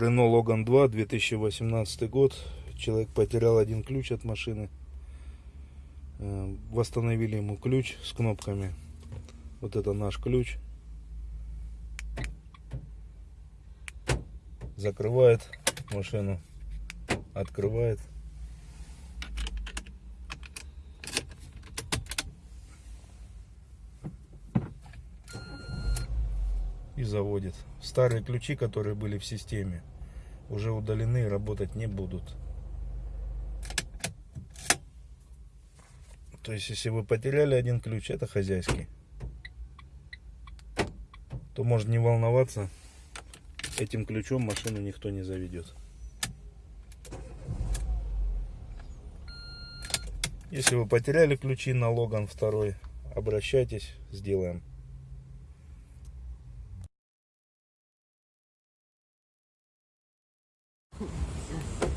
Renault Logan 2, 2018 год. Человек потерял один ключ от машины. Э, Восстановили ему ключ с кнопками. Вот это наш ключ. Закрывает машину. Открывает. и заводит. Старые ключи, которые были в системе, уже удалены и работать не будут. То есть, если вы потеряли один ключ, это хозяйский, то можно не волноваться, этим ключом машину никто не заведет. Если вы потеряли ключи на Логан второй, обращайтесь, сделаем. Gracias.